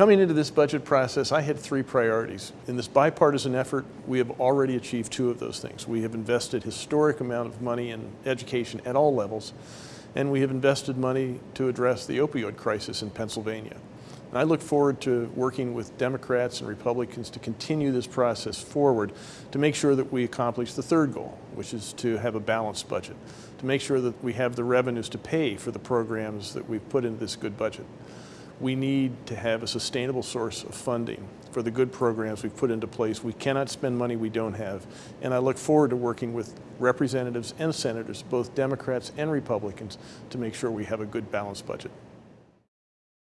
Coming into this budget process, I had three priorities. In this bipartisan effort, we have already achieved two of those things. We have invested historic amount of money in education at all levels, and we have invested money to address the opioid crisis in Pennsylvania. And I look forward to working with Democrats and Republicans to continue this process forward to make sure that we accomplish the third goal, which is to have a balanced budget, to make sure that we have the revenues to pay for the programs that we've put into this good budget we need to have a sustainable source of funding for the good programs we've put into place. We cannot spend money we don't have. And I look forward to working with representatives and senators, both Democrats and Republicans, to make sure we have a good balanced budget.